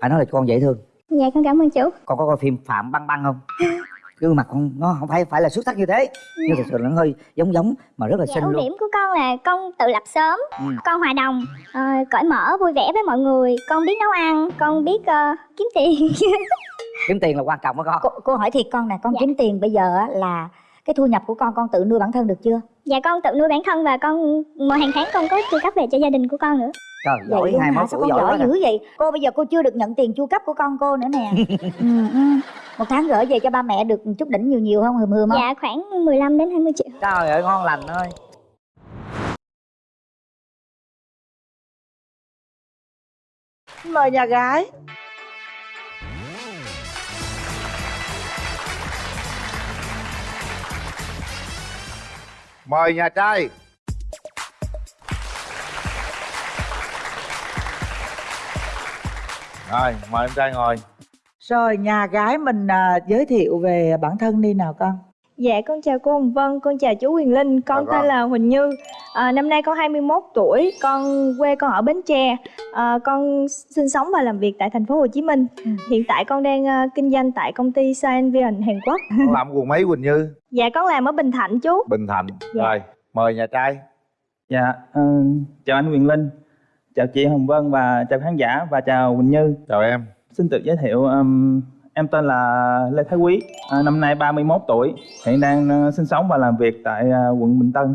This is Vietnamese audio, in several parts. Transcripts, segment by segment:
phải nói là con dễ thương. Dạ con cảm ơn chú. Con có coi phim phạm băng băng không? Gương mặt con nó không phải phải là xuất sắc như thế. Nhưng thực sự là nó hơi giống giống mà rất là dạ xinh ưu luôn. điểm của con là con tự lập sớm Ừ. con hòa đồng ờ, cởi mở vui vẻ với mọi người. Con biết nấu ăn con biết ờ, kiếm tiền. Kiếm tiền là quan trọng đó con. Cô, cô hỏi thiệt con nè con Dạ. kiếm tiền bây giờ á là cái thu nhập của con con tự nuôi bản thân được chưa? Dạ con tự nuôi bản thân và con mỗi hàng tháng con có chu cấp về cho gia đình của con nữa trời giỏi hai sao tuổi giỏi giỏi dữ vậy? Cô bây giờ cô chưa được nhận tiền chu cấp của con cô nữa nè. Ừ, ừ. một tháng gửi về cho ba mẹ được chút đỉnh nhiều nhiều không hừm hừm không? Dạ khoảng 15 đến 20 triệu. Trời ơi ngon lành ơi. Mời nhà gái. Mời nhà trai rồi mời em trai ngồi. Rồi nhà gái mình à, giới thiệu về bản thân đi nào con. Dạ con chào cô Hồng Vân, con chào chú Quyền Linh, con con. tên là Huỳnh Như. À, Năm nay con 21 tuổi, con quê con ở Bến Tre. À, Con sinh sống và làm việc tại thành phố Hồ Chí Minh. Ừ. Hiện tại con đang à, kinh doanh tại công ty Scienvion Hàn Quốc. Con làm quần mấy quỳnh như? Dạ con làm ở Bình Thạnh chú. Bình thạnh. Dạ. rồi mời nhà trai. Dạ, ờ, chào anh Quyền Linh, chào chị Hồng Vân và chào khán giả và chào Quỳnh Như. chào em Xin tự giới thiệu, ừm, em tên là Lê Thái Quý, à, năm nay 31 tuổi, hiện đang ờ, sinh sống và làm việc tại ờ, quận Bình Tân.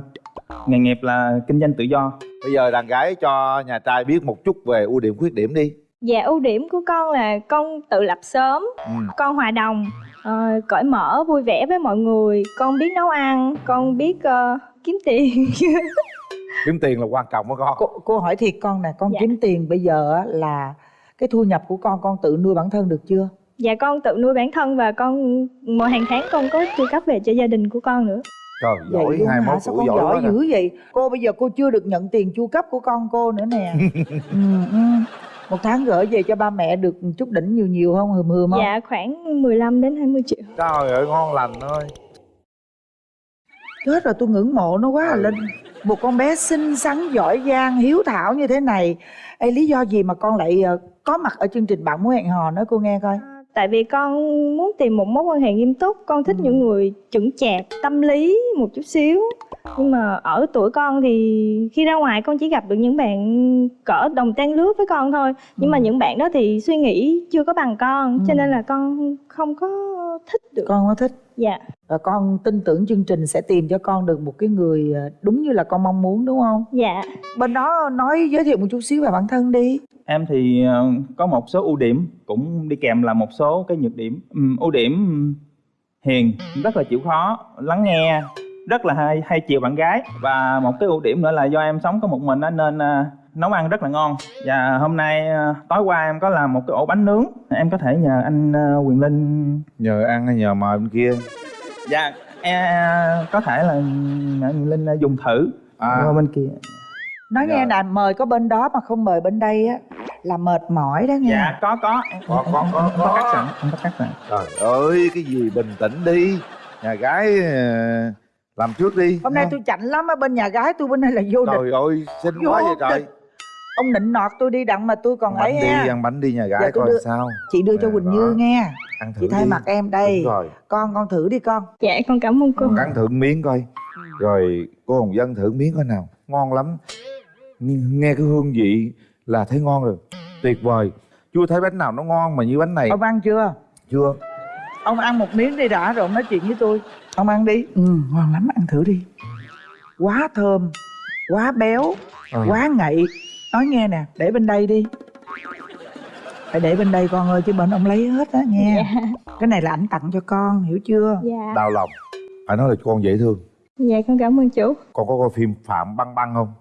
Nghề nghiệp là kinh doanh tự do. bây giờ đàn gái cho nhà trai biết một chút về ưu điểm khuyết điểm đi Dạ ưu điểm của con là con tự lập sớm, ừ. con hòa đồng, ờ, cởi mở, vui vẻ với mọi người Con biết nấu ăn, con biết ờ, kiếm tiền kiếm tiền là quan trọng đó con. Cô, cô hỏi thiệt con nè con Dạ. kiếm tiền bây giờ á, là cái thu nhập của con con tự nuôi bản thân được chưa? Dạ con tự nuôi bản thân và con mỗi hàng tháng con có chu cấp về cho gia đình của con nữa. Trời giỏi luôn hai sao tuổi con giỏi giỏi dữ vậy? Cô bây giờ cô chưa được nhận tiền chu cấp của con cô nữa nè. Ừ, ừ. một tháng gửi về cho ba mẹ được chút đỉnh nhiều nhiều không hừm hừm không? Dạ khoảng 15 đến 20 triệu. Trời ơi ngon lành ơi. Chết rồi tôi ngưỡng mộ nó quá à Ừ. linh một con bé xinh xắn giỏi giang hiếu thảo như thế này. Ê, lý do gì mà con lại ờ, có mặt ở chương trình bạn muốn hẹn hò nói cô nghe coi? Tại vì con muốn tìm một mối quan hệ nghiêm túc. Con thích những người chững chạc, tâm lý một chút xíu Nhưng mà ở tuổi con thì khi ra ngoài con chỉ gặp được những bạn cỡ đồng trang lứa với con thôi. Nhưng mà Ừ. những bạn đó thì suy nghĩ chưa có bằng con Cho Ừ. nên là con không có thích được. Con có thích. Dạ. Và con tin tưởng chương trình sẽ tìm cho con được một cái người ờ, đúng như là con mong muốn đúng không? Dạ. Bên đó nói giới thiệu một chút xíu về bản thân đi. Em thì ờ, có một số ưu điểm, cũng đi kèm là một số cái nhược điểm. Ưu điểm hiền, rất là chịu khó, lắng nghe, rất là hay, hay chiều bạn gái. Và một cái ưu điểm nữa là do em sống có một mình á, nên ờ, nấu ăn rất là ngon. Và hôm nay ờ, tối qua em có làm một cái ổ bánh nướng, em có thể nhờ anh ờ, Quyền Linh nhờ ăn hay nhờ mời bên kia Dạ, em có thể là nhờ Quyền Linh dùng thử à bên kia. nói nghe Dạ. nè mời có bên đó mà không mời bên đây á là mệt mỏi đó nghe Dạ, có có. Có, có, có, có có. cắt sẵn, có cắt sẵn. trời ơi cái gì bình tĩnh đi nhà gái làm trước đi hôm nay tôi chạnh lắm ở bên nhà gái tôi bên đây là vô địch. Trời ơi xinh Vô quá vậy trời. Địch. ông nịnh nọt tôi đi đặng mà tôi còn ăn ấy đi ha. ăn bánh đi nhà gái coi đưa- sao. Chị đưa cho quỳnh đó. như nghe. Ăn thử chị thay đi. mặt em đây. Đúng rồi. Con con thử đi con. Dạ con cảm ơn cô. Con cắn thử miếng coi. Rồi cô hồng dân thử miếng coi nào. Ngon lắm. Nghe- nghe cái hương vị là thấy ngon rồi. Tuyệt vời. Chưa thấy bánh nào nó ngon mà như bánh này. Ông ăn chưa? Chưa. Ông ăn một miếng đi đã rồi ông nói chuyện với tôi ông ăn đi. Ừ ngon lắm ăn thử đi. Quá thơm quá béo Ừ. quá ngậy. Nói nghe nè để bên đây đi. Phải để bên đây con ơi chứ bên ông lấy hết á nghe. Cái này là ảnh tặng cho con hiểu chưa? Dạ. Đau lòng. Phải nói là con dễ thương. Dạ con cảm ơn chú. Con có coi phim phạm băng băng không?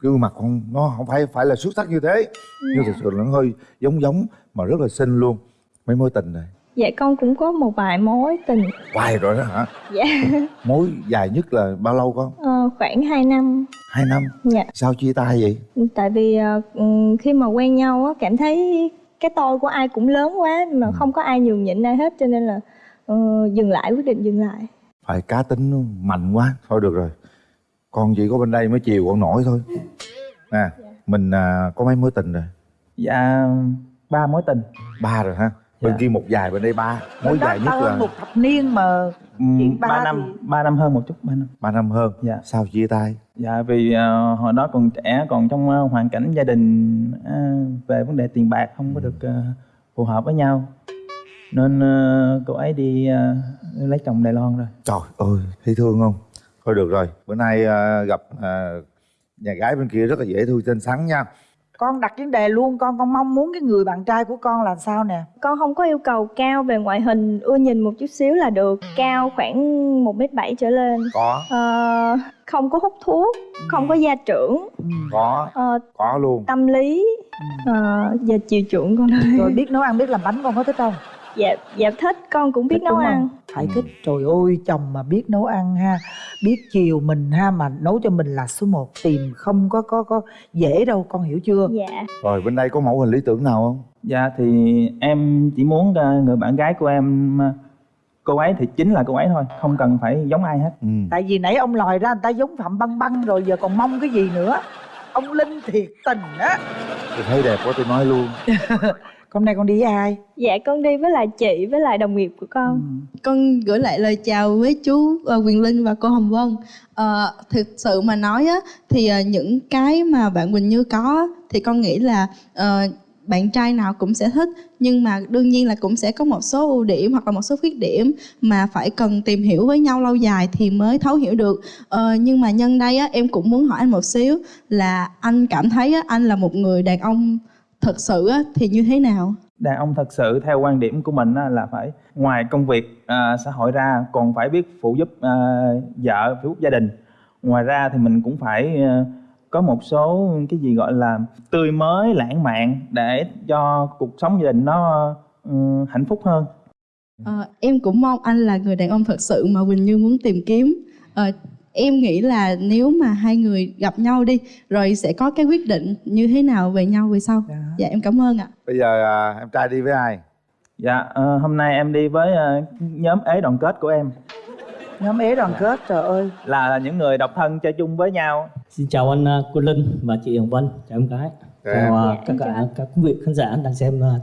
Gương mặt con nó không phải phải là xuất sắc như thế. Nhưng thực sự là nó hơi giống giống mà rất là xinh luôn. Mấy mối tình này Dạ con cũng có một vài mối tình. Hoài rồi đó hả? Dạ. Mối dài nhất là bao lâu con? Ờ, khoảng 2 năm. Hai năm? Dạ. Sao chia tay vậy? Tại vì ờ, ừm, khi mà quen nhau á cảm thấy cái tôi của ai cũng lớn quá mà Ừ. không có ai nhường nhịn ai hết cho nên là ờ, dừng lại quyết định dừng lại. phải cá tính mạnh quá thôi được rồi. Con chỉ có bên đây mới chiều con nổi thôi. Nè mình à, có mấy mối tình rồi? Dạ, ba mối tình. Ba rồi ha bên Dạ. kia một dài bên đây ba. Mối Bên đó dài nhất là một thập niên mà Chuyện ba ba năm thì- ba năm hơn một chút ba năm. Ba năm hơn. Dạ. sao chia tay? Dạ vì ờ, hồi đó còn trẻ còn trong ờ, hoàn cảnh gia đình ờ, về vấn đề tiền bạc không có được ờ, phù hợp với nhau. Nên ờ, cô ấy đi ờ, lấy chồng Đài Loan rồi. Trời ơi thấy thương không? Thôi được rồi. Bữa nay à, gặp à, nhà gái bên kia rất là dễ thương xinh xắn nha con đặt vấn đề luôn con con mong muốn cái người bạn trai của con là sao nè? Con không có yêu cầu cao về ngoại hình ưa nhìn một chút xíu là được. Cao khoảng một mét bảy trở lên. Có. Ờ, không có hút thuốc không có gia trưởng. Ừ. có. Ờ, có luôn. tâm lý. Ờ, và chiều chuộng con ơi. Rồi biết nấu ăn biết làm bánh con có thích không dạ dạ thích con cũng biết Thích nấu ăn. Phải thích. Trời ơi chồng mà biết nấu ăn ha. Biết chiều mình ha mà nấu cho mình là số 1 tìm không có có có dễ đâu con hiểu chưa? Dạ. Rồi bên đây có mẫu hình lý tưởng nào không? Dạ thì em chỉ muốn ờ, người bạn gái của em ờ, cô ấy thì chính là cô ấy thôi không cần phải giống ai hết. Ừ. tại vì nãy ông lòi ra người ta giống phạm băng băng rồi giờ còn mong cái gì nữa? Ông linh thiệt tình á. Tôi thấy đẹp quá tôi nói luôn hôm nay con đi với ai dạ con đi với lại chị với lại đồng nghiệp của con Ừ. con gửi lại lời chào với chú ờ, Quyền Linh và cô Hồng Vân. Ờ, thực sự mà nói á, thì ờ, những cái mà bạn Quỳnh Như có thì con nghĩ là ờ, bạn trai nào cũng sẽ thích nhưng mà đương nhiên là cũng sẽ có một số ưu điểm hoặc là một số khuyết điểm mà phải cần tìm hiểu với nhau lâu dài thì mới thấu hiểu được ờ, nhưng mà nhân đây á, em cũng muốn hỏi anh một xíu là anh cảm thấy á, anh là một người đàn ông thật sự thì như thế nào đàn ông thật sự theo quan điểm của mình là phải ngoài công việc à, xã hội ra còn phải biết phụ giúp à, vợ phụ giúp gia đình ngoài ra thì mình cũng phải à, có một số cái gì gọi là tươi mới lãng mạn để cho cuộc sống gia đình nó ừ, hạnh phúc hơn Ờ, em cũng mong anh là người đàn ông thật sự mà Quỳnh Như muốn tìm kiếm. Ờ, em nghĩ là nếu mà hai người gặp nhau đi rồi sẽ có cái quyết định như thế nào về nhau về sau. Dạ. Dạ em cảm ơn ạ. bây giờ à, em trai đi với ai dạ ờ, hôm nay em đi với ờ, nhóm ế đoàn kết của em nhóm ế đoàn kết trời ơi là những người độc thân chơi chung với nhau Xin chào anh uh, Quân Linh và chị Hồng Vân, chào em gái. Chào Chào em. uh, tất cả các quý vị khán giả đang xem uh,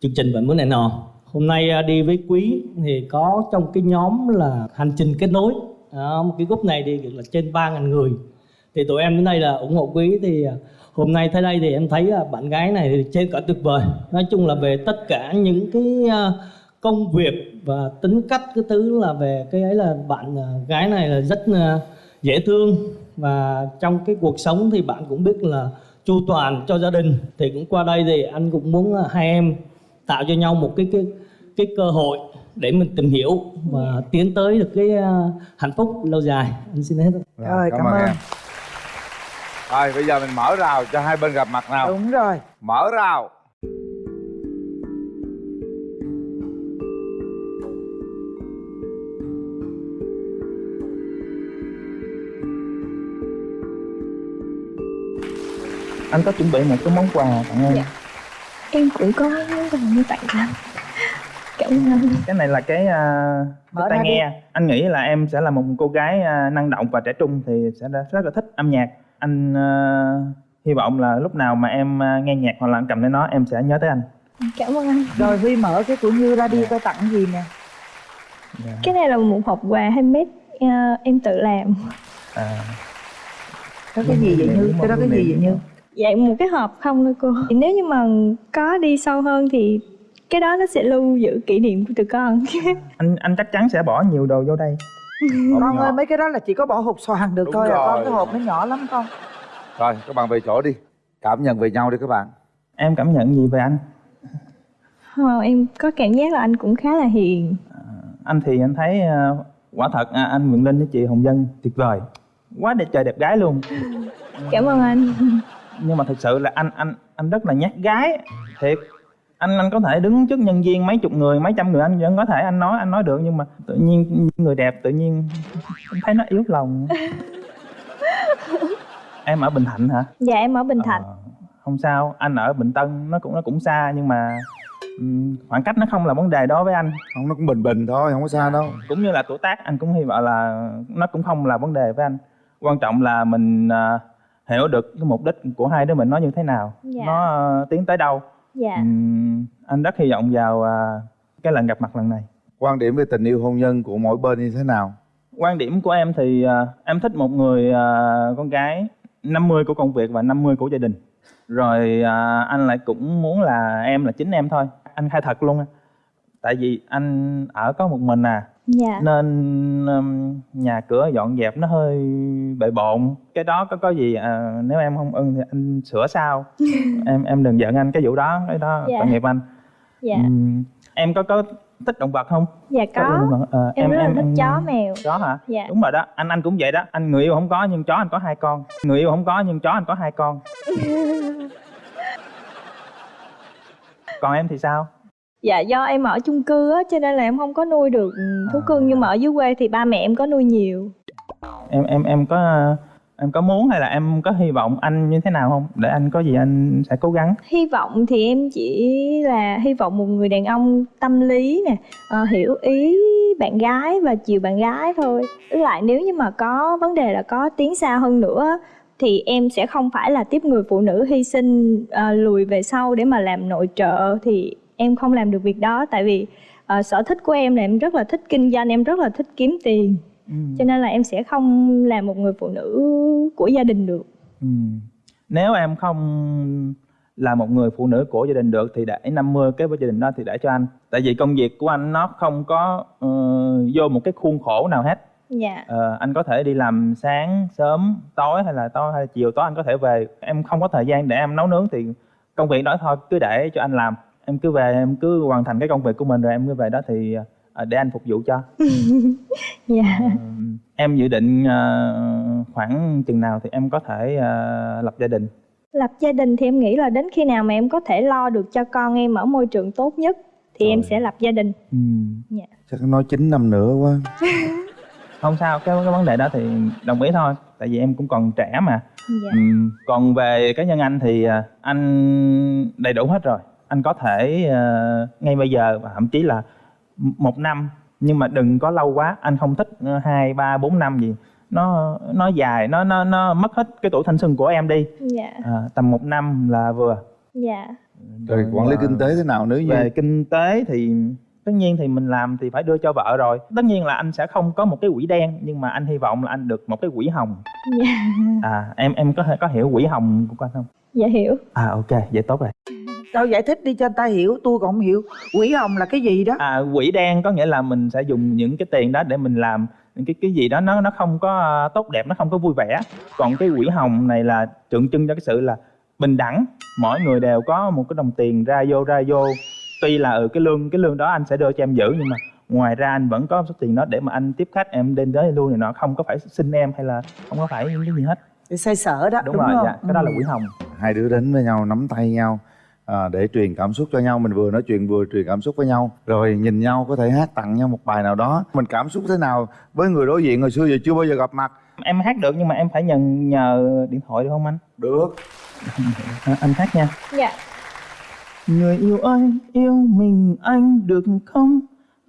chương trình Bạn Muốn Này Nọ. Hôm nay uh, đi với Quý thì có trong cái nhóm là hành trình kết nối. Đó, một cái group này thì là trên 3.000 người. Thì tụi em đến đây là ủng hộ Quý thì à, hôm nay tới đây thì em thấy à, bạn gái này thì trên cả tuyệt vời. Nói chung là về tất cả những cái à, công việc và tính cách cái thứ là về cái ấy là bạn gái này là rất dễ thương và trong cái cuộc sống thì bạn cũng biết là chu toàn cho gia đình thì cũng qua đây thì anh cũng muốn hai em tạo cho nhau một cái cái cái cơ hội để mình tìm hiểu và tiến tới được cái uh, hạnh phúc lâu dài. Anh xin hết. Rồi, cảm ơn. em rồi bây giờ mình mở rào cho hai bên gặp mặt nào. Đúng rồi. Mở rào. Anh có chuẩn bị một cái món quà tặng em. Dạ. em cũng có món quà như tặng anh cảm ơn anh cái này là cái uh, Mở tai ra đi. nghe. Anh nghĩ là em sẽ là một cô gái à, năng động và trẻ trung thì sẽ rất là thích âm nhạc. Anh à, hy vọng là lúc nào mà em à, nghe nhạc hoặc là cầm lên nó em sẽ nhớ tới anh. Cảm ơn anh. Rồi huy mở cái của như ra đi coi tặng gì nè. Cái này là một hộp quà handmade ờ, em tự làm. À, có cái gì vậy như? cái đó cái gì vậy như? dạ một cái hộp không thôi cô. Thì nếu như mà có đi sâu hơn thì cái đó nó sẽ lưu giữ kỷ niệm của tụi con. Anh anh chắc chắn sẽ bỏ nhiều đồ vô đây. Con ơi mấy cái đó là chỉ có bỏ hộp xoàn được Đúng thôi à. Con rồi. cái hộp nó nhỏ lắm con. Rồi các bạn về chỗ đi. Cảm nhận về nhau đi các bạn. Em cảm nhận gì về anh? Ờ, em có cảm giác là anh cũng khá là hiền. Anh thì anh thấy à, quả thật à, anh Nguyễn Linh với chị Hồng Dân tuyệt vời. Quá đẹp trời đẹp gái luôn. Cảm ơn anh. Nhưng mà thực sự là anh anh anh rất là nhát gái. Thiệt anh anh có thể đứng trước nhân viên mấy chục người mấy trăm người anh vẫn có thể anh nói anh nói được nhưng mà tự nhiên người đẹp tự nhiên em thấy nó yếu lòng. Em ở bình thạnh hả? Dạ em ở bình thạnh. Ờ, không sao anh ở bình tân nó cũng nó cũng xa nhưng mà ừm, khoảng cách nó không là vấn đề đối với anh. Không nó cũng bình bình thôi không có xa đâu. Cũng như là tuổi tác anh cũng hy vọng là nó cũng không là vấn đề với anh. Quan trọng là mình à, hiểu được cái mục đích của hai đứa mình nó như thế nào. Dạ. nó à, tiến tới đâu dạ. Ừm, anh rất hy vọng vào à, cái lần gặp mặt lần này. Quan điểm về tình yêu hôn nhân của mỗi bên như thế nào? Quan điểm của em thì à, em thích một người à, con gái 50 của công việc và 50 của gia đình. Rồi à, anh lại cũng muốn là em là chính em thôi. Anh khai thật luôn á. tại vì anh ở có một mình à dạ. Nên um, nhà cửa dọn dẹp nó hơi bề bộn. Cái đó có có gì à, nếu em không ưng thì anh sửa sau. Em em đừng giận anh cái vụ đó cái đó Dạ. tội nghiệp anh. Dạ. Ừm, em có có thích động vật không? Dạ Có. Ờ, em rất là thích chó mèo. Chó hả? Dạ. Đúng rồi đó anh anh cũng vậy đó. Anh người yêu không có nhưng chó anh có hai con. Người yêu không có nhưng chó anh có hai con. Còn em thì sao dạ do em ở chung cư á cho nên là em không có nuôi được thú cưng nhưng mà ở dưới quê thì ba mẹ em có nuôi nhiều. Em em em có em có muốn hay là em có hy vọng anh như thế nào không? Để anh có gì anh sẽ cố gắng. Hy vọng thì em chỉ là hy vọng một người đàn ông tâm lý nè ờ, hiểu ý bạn gái và chiều bạn gái thôi. Với lại nếu như mà có vấn đề là có tiến xa hơn nữa thì em sẽ không phải là tiếp người phụ nữ hy sinh ờ, lùi về sau để mà làm nội trợ thì em không làm được việc đó tại vì ờ, sở thích của em là em rất là thích kinh doanh em rất là thích kiếm tiền cho nên là em sẽ không làm một người phụ nữ của gia đình được Ừ. Nếu em không là một người phụ nữ của gia đình được thì để 50 cái với gia đình đó thì để cho anh. Tại vì công việc của anh nó không có ờ, vô một cái khuôn khổ nào hết. dạ Ờ, anh có thể đi làm sáng, sớm, tối hay là tối hay là chiều tối anh có thể về. Em không có thời gian để em nấu nướng thì công việc đó thôi cứ để cho anh làm. Em cứ về em cứ hoàn thành cái công việc của mình rồi em cứ về đó thì ờ, để anh phục vụ cho. dạ Ờ, em dự định ờ, khoảng chừng nào thì em có thể ờ, lập gia đình. lập gia đình thì em nghĩ là đến khi nào mà em có thể lo được cho con em ở môi trường tốt nhất thì em Trời. sẽ lập gia đình Ừ. dạ chắc nói 9 năm nữa quá không sao cái cái vấn đề đó thì đồng ý thôi tại vì em cũng còn trẻ mà dạ Ừm, còn về cá nhân anh thì à, anh đầy đủ hết rồi anh có thể ờ, ngay bây giờ và thậm chí là một năm nhưng mà đừng có lâu quá. Anh không thích ờ, hai ba bốn năm gì. Nó nó dài nó nó nó mất hết cái tuổi thanh xuân của em đi. Dạ. À, tầm một năm là vừa. Dạ. Rồi quản lý à, kinh tế thế nào nếu như về kinh tế thì tất nhiên thì mình làm thì phải đưa cho vợ rồi. Tất nhiên là anh sẽ không có một cái quỹ đen nhưng mà anh hy vọng là anh được một cái quỹ hồng. Dạ. À em em có có hiểu quỹ hồng của anh không? Dạ hiểu. À ok vậy tốt rồi Đâu giải thích đi cho người ta hiểu Tôi còn không hiểu. Quỷ hồng là cái gì đó? À quỹ đen có nghĩa là mình sẽ dùng những cái tiền đó để mình làm những cái cái gì đó nó nó không có à, tốt đẹp nó không có vui vẻ. Còn cái quỹ hồng này là tượng trưng cho cái sự là bình đẳng. Mỗi người đều có một cái đồng tiền ra vô ra vô. Tuy là ừ, cái lương cái lương đó anh sẽ đưa cho em giữ nhưng mà ngoài ra anh vẫn có số tiền đó để mà anh tiếp khách em đến tới luôn này nọ không có phải xin em hay là không có phải những cái gì hết. Để xoay sở đó đúng, đúng, rồi không? dạ cái đó là Ừ. quỹ hồng. Hai đứa đến với nhau nắm tay nhau à, để truyền cảm xúc cho nhau. Mình vừa nói chuyện vừa truyền cảm xúc với nhau. Rồi nhìn nhau có thể hát tặng nhau một bài nào đó. Mình cảm xúc thế nào với người đối diện hồi xưa giờ chưa bao giờ gặp mặt? Em hát được nhưng mà em phải nhận nhờ điện thoại được không anh? Được. À, anh hát nha. Dạ. Người yêu ơi, yêu mình anh được không?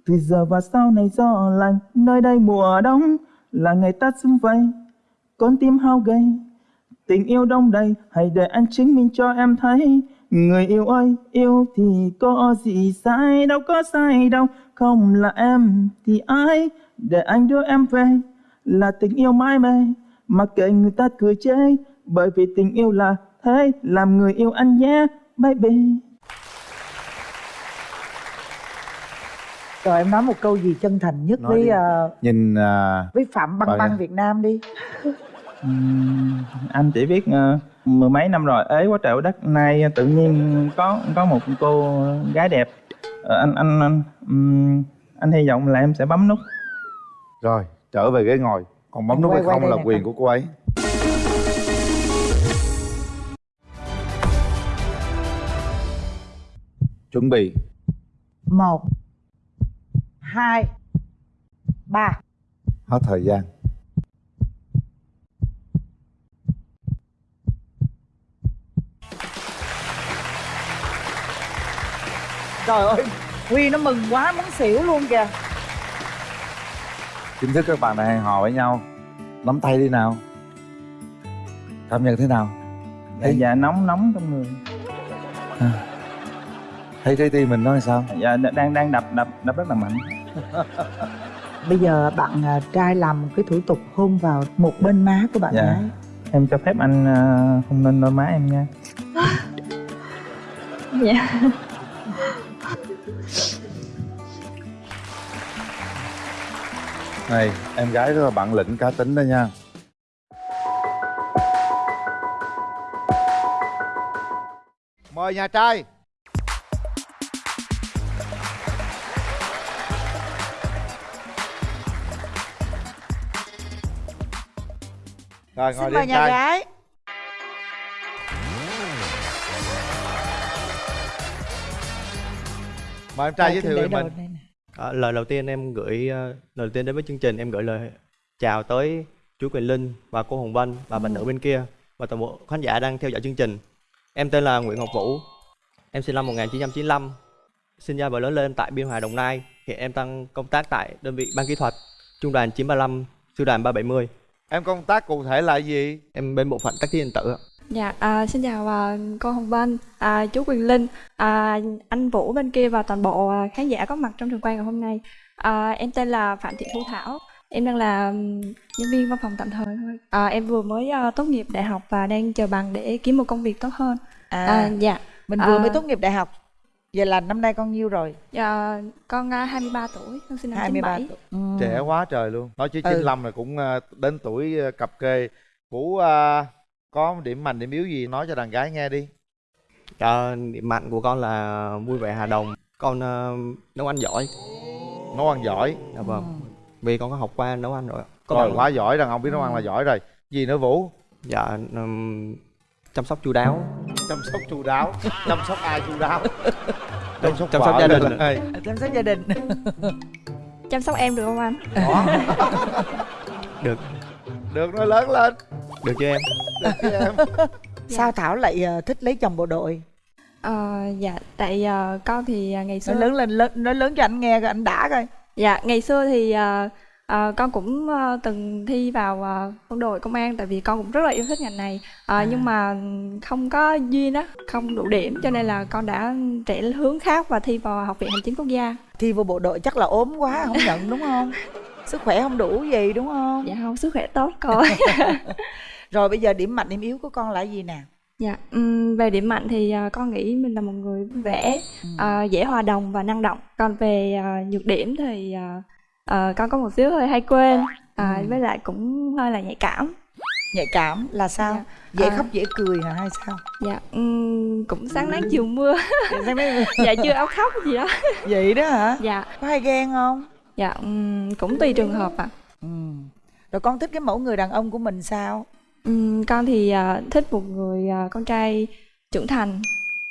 Từ giờ và sau này gió lạnh, nơi đây mùa đông là ngày ta xung vầy, con tim hao gầy. Tình yêu đông đầy, hãy để anh chứng minh cho em thấy. Người yêu ơi, yêu thì có gì sai, đâu có sai đâu. Không là em thì ai, để anh đưa em về. Là tình yêu mãi mê, mặc kệ người ta cười chê. Bởi vì tình yêu là thế, làm người yêu anh nhé, baby. Rồi em nói một câu gì chân thành nhất Nói với đi. ờ, nhìn à, với Phạm Băng Băng. Việt Nam đi Ừm, anh chỉ biết ờ, mười mấy năm rồi. Ế quá trời quá đất. Nay tự nhiên có có một cô gái đẹp. Ờ, anh anh anh, ừm, anh hy vọng là em sẽ bấm nút. Rồi trở về ghế ngồi. Còn bấm Em nút quay- hay quay không là quyền của cô ấy. Chuẩn bị. Một hai ba. Hết thời gian Trời ơi Huy nó mừng quá muốn xỉu luôn kìa. Chính thức các bạn đã hẹn hò với nhau. Nắm tay đi nào. Cảm nhận thế nào? Dạ, dạ nóng nóng trong người. Thấy trái tim mình nói sao? Dạ đang đang đập đập đập rất là mạnh. Bây giờ bạn à, trai làm một cái thủ tục hôn vào một bên má của bạn Dạ. gái. Em cho phép anh ờ, không nên đôi má em nha. Dạ này em gái rất là bạn lĩnh cá tính đó nha. Mời nhà trai. Rồi ngồi xin đi mời nhà trai. gái mời em trai giới thiệu về mình. À, lời đầu tiên em gửi ờ, lời đầu tiên đến với chương trình em gửi lời chào tới chú Quyền Linh và cô Hồng Vân và bạn nữ bên kia và toàn bộ khán giả đang theo dõi chương trình. Em tên là Nguyễn Ngọc Vũ. Em sinh năm 1995. Sinh ra và lớn lên tại Biên Hòa Đồng Nai. Hiện em đang công tác tại đơn vị ban kỹ thuật Trung đoàn 935, Sư đoàn 370. em công tác cụ thể là gì Em bên bộ phận tác chiến điện tử ạ. Dạ, à, xin chào à, cô Hồng Vân, à, chú Quyền Linh, à, anh Vũ bên kia và toàn bộ à, khán giả có mặt trong trường quay ngày hôm nay. À, em tên là Phạm Thị Thu Thảo, em đang là nhân viên văn phòng tạm thời thôi. À, em vừa mới à, tốt nghiệp đại học và đang chờ bằng để kiếm một công việc tốt hơn. à, À, dạ, mình vừa à, mới tốt nghiệp đại học vậy là năm nay con nhiêu rồi dạ, con à, 23 tuổi, con sinh năm 23 97. tuổi ừ. trẻ quá trời luôn nói chứ Ừ. 95 là cũng ờ, đến tuổi cập kê vũ ờ, có điểm mạnh điểm yếu gì nói cho đàn gái nghe đi À, điểm mạnh của con là vui vẻ hòa đồng. Con ờ, nấu ăn giỏi. nấu ăn giỏi Dạ vâng. Vì con có học qua nấu ăn rồi. ạ. Có rồi quá giỏi đàn ông biết nấu ăn là giỏi rồi gì nữa vũ Dạ, ừm, chăm sóc chu đáo. chăm sóc chu đáo chăm sóc ai chu đáo chăm sóc Chăm sóc gia là đình. ơi. chăm sóc gia đình Chăm sóc em được không anh? Đó. Được. được nó lớn lên Được chưa em? được chứ em sao thảo lại ờ, thích lấy chồng bộ đội Ờ, dạ, tại à, con thì à, ngày xưa nói lớn lên lớn nói lớn cho anh nghe coi anh đã coi Dạ, ngày xưa thì à, à, con cũng à, từng thi vào à, quân đội công an tại vì con cũng rất là yêu thích ngành này. À, Nhưng mà không có duyên á, không đủ điểm cho nên là con đã trẻ hướng khác và thi vào Học viện Hành chính Quốc gia. thi vô bộ đội chắc là ốm quá không nhận đúng không sức khỏe không đủ gì đúng không Dạ không, sức khỏe tốt con. rồi bây giờ điểm mạnh điểm yếu của con là gì nè dạ, về điểm mạnh thì à, con nghĩ mình là một người vui vẻ, à, dễ hòa đồng và năng động. Còn về à, nhược điểm thì à, à, con có một xíu hơi hay quên, à, với lại cũng hơi là nhạy cảm. nhạy cảm là sao Dạ. dễ À. khóc dễ cười hả hay sao Dạ, ừm, cũng sáng nắng chiều mưa. Dạ chưa áo khóc gì đó. vậy đó hả Dạ, có hay ghen không dạ ừm, cũng tùy trường hợp ạ. ừ. rồi con thích cái mẫu người đàn ông của mình sao Ừm, con thì à, thích một người à, con trai trưởng thành,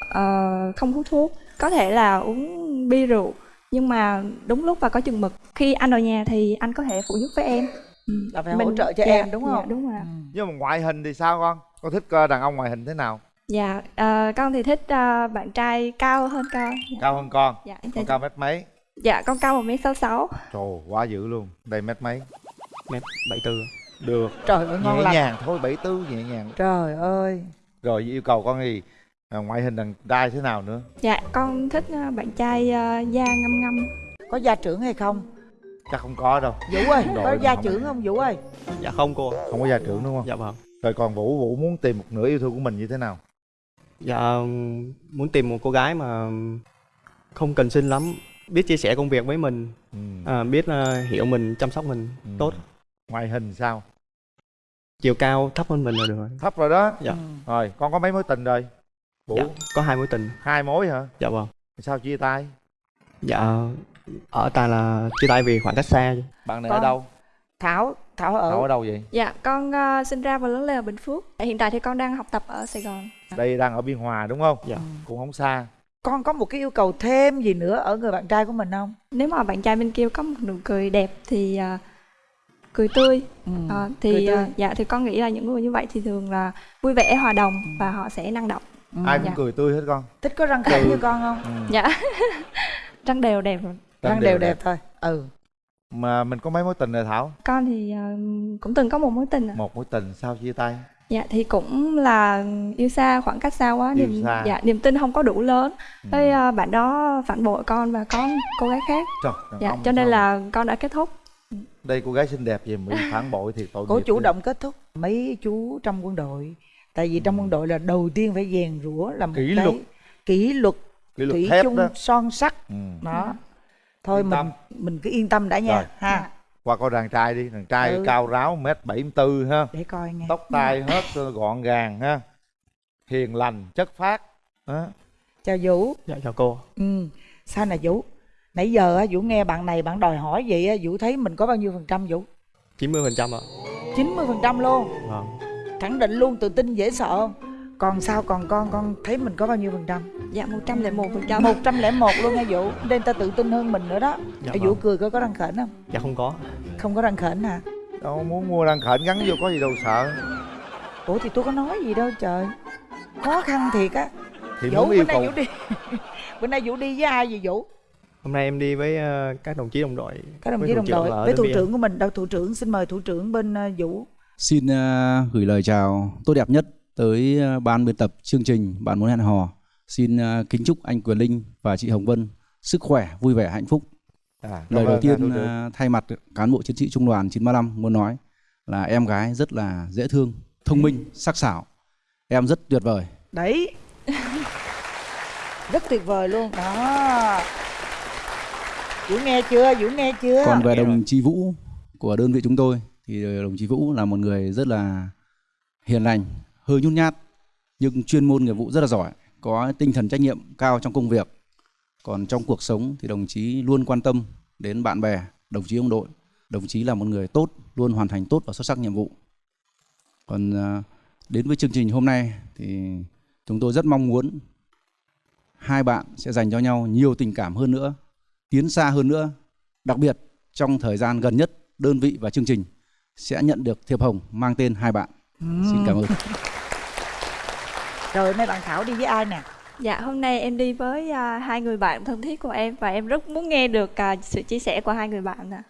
ờ, không hút thuốc, có thể là uống bia rượu nhưng mà đúng lúc và có chừng mực. Khi anh ở nhà thì anh có thể phụ giúp với em. Ừm, là phải hỗ trợ cho em, đúng dạ, không? đúng rồi. ạ. Ừ. nhưng mà ngoại hình thì sao con con thích ờ, đàn ông ngoại hình thế nào Dạ, à, con thì thích à, bạn trai cao hơn con. Dạ, cao hơn con dạ, con cao mét mấy dạ con cao một mét sáu sáu. trời quá dữ luôn đây mét mấy Mét 74. Được trời ơi ngon nhẹ lành nhàng thôi bảy tư nhẹ nhàng trời ơi rồi yêu cầu con gì à, ngoại hình đàn trai thế nào nữa Dạ, con thích à, bạn trai à, da ngăm ngăm. có gia trưởng hay không chắc không có đâu vũ ơi Đội có gia không- trưởng không vũ ơi Dạ không cô. không có gia trưởng đúng không Dạ vâng. rồi còn vũ vũ muốn tìm một nửa yêu thương của mình như thế nào Dạ muốn tìm một cô gái mà không cần xinh lắm, biết chia sẻ công việc với mình, ừ. à, biết à, hiểu mình, chăm sóc mình Ừ. tốt. Ngoại hình sao Chiều cao thấp hơn mình là được rồi. thấp rồi đó Dạ. Ừ. rồi con có mấy mối tình rồi vũ Dạ, có hai mối tình. hai mối hả Dạ vâng. sao chia tay Dạ ở ta là chia tay vì khoảng cách xa. bạn này Con- ở đâu thảo thảo ở Thảo ở đâu vậy Dạ, con à, sinh ra và lớn lên ở Bình Phước. Hiện tại thì con đang học tập ở Sài Gòn. đây đang ở biên hòa đúng không Dạ. cũng không xa con có một cái yêu cầu thêm gì nữa ở người bạn trai của mình không Nếu mà bạn trai bên kia có một nụ cười đẹp thì à, cười tươi ừ. à, cười thì tươi. à, dạ thì con nghĩ là những người như vậy thì thường là vui vẻ hòa đồng và họ sẽ năng động. Ừ. ai cũng Dạ. cười tươi hết con thích có răng khểnh như con không ừ. Dạ. Răng đều đẹp rồi. răng đều đẹp thôi ừ mà mình có mấy mối tình rồi thảo Con thì à, cũng từng có một mối tình. ạ. một mối tình sao chia tay Dạ thì cũng là yêu xa khoảng cách xa quá Yêu niềm xa. dạ niềm tin không có đủ lớn. Ừ. Với à, bạn đó phản bội con và có cô gái khác. Trời, Dạ cho nên sao là con đã kết thúc. Đây cô gái xinh đẹp về bị phản bội thì tội nghiệp chủ ghê. động kết thúc mấy chú trong quân đội tại vì trong quân đội là đầu tiên phải rèn rũa là một Kỷ cái luật. kỷ luật Kỷ luật thủy thép chung đó. son sắt Ừ. đó thôi Yên mình tâm. mình cứ yên tâm đã nha Rồi. ha qua coi đàn trai đi đàn trai Ừ. cao ráo mét bảy tư ha để coi nghe tóc tai hết gọn gàng ha hiền lành chất phác đó. chào vũ dạ chào cô ừ sao nè vũ nãy giờ á vũ nghe bạn này bạn đòi hỏi vậy á vũ thấy mình có bao nhiêu phần trăm vũ? 90 phần trăm ạ. 90 phần trăm luôn? Vâng. Khẳng định luôn tự tin dễ sợ không? Còn sao còn con con thấy mình có bao nhiêu phần trăm? Dạ 101 phần trăm. một trăm lẻ một luôn nha vũ? Nên ta tự tin hơn mình nữa đó. Dạ Ê, vâng. vũ cười coi có răng khểnh không? Dạ không có. Không có răng khểnh hả? Đâu muốn mua răng khểnh gắn vô có gì đâu sợ. Ủa thì tôi có nói gì đâu trời. Khó khăn thiệt á. Thì vũ muốn bữa yêu nay cầu. Vũ đi. Bữa nay vũ đi với ai vậy vũ hôm nay em đi với ờ, các đồng chí đồng đội các đồng chí đồng đội với thủ trưởng của mình đâu thủ trưởng xin mời thủ trưởng bên ờ, vũ Xin ờ, gửi lời chào tốt đẹp nhất tới ban biên tập chương trình Bạn muốn hẹn hò. Xin ờ, kính chúc anh Quyền Linh và chị Hồng Vân sức khỏe, vui vẻ, hạnh phúc. à, Lời đầu tiên ờ, thay mặt cán bộ chiến sĩ trung đoàn 935 muốn nói là em gái rất là dễ thương, thông minh, sắc sảo. Em rất tuyệt vời. đấy rất tuyệt vời luôn đó vũ nghe chưa vũ nghe chưa Còn về đồng chí Vũ của đơn vị chúng tôi thì đồng chí Vũ là một người rất là hiền lành, hơi nhút nhát nhưng chuyên môn nghiệp vụ rất là giỏi, có tinh thần trách nhiệm cao trong công việc. Còn trong cuộc sống thì đồng chí luôn quan tâm đến bạn bè, đồng chí ông đội. Đồng chí là một người tốt, luôn hoàn thành tốt và xuất sắc nhiệm vụ. Còn à, đến với chương trình hôm nay thì chúng tôi rất mong muốn hai bạn sẽ dành cho nhau nhiều tình cảm hơn nữa, tiến xa hơn nữa. Đặc biệt trong thời gian gần nhất, đơn vị và chương trình sẽ nhận được thiệp hồng mang tên hai bạn. Xin cảm ơn. rồi nay bạn thảo đi với ai nè Dạ hôm nay em đi với à, hai người bạn thân thiết của em và em rất muốn nghe được à, sự chia sẻ của hai người bạn ạ.